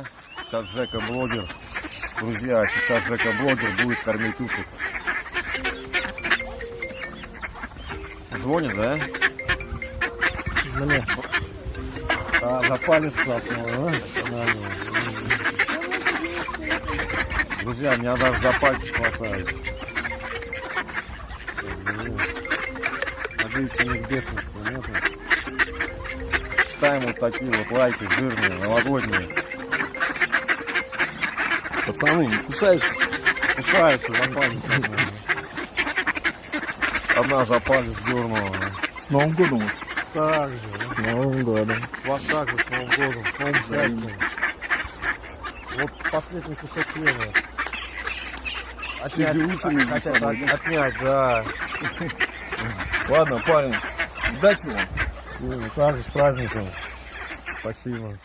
да? Сейчас Жека блогер. Друзья, сейчас Жека блогер будет кормить уток. Звонит, да? Мне. А, за палец цапнул, а? Друзья, меня даже за пальцы хватает. Надеюсь, у них бешенства нету. Ставим вот такие вот лайки жирные, новогодние. Пацаны, не кусаются? Кусаются за палец. Одна за палец дернула. С Новым годом. Так же. С Новым годом. Вас также с Новым годом, с Новым счастьем. Вот последний кусок хлеба. Отнять, хотят от- отнять, да. Ладно, парень, удачи вам. Ну, также с праздником. Спасибо.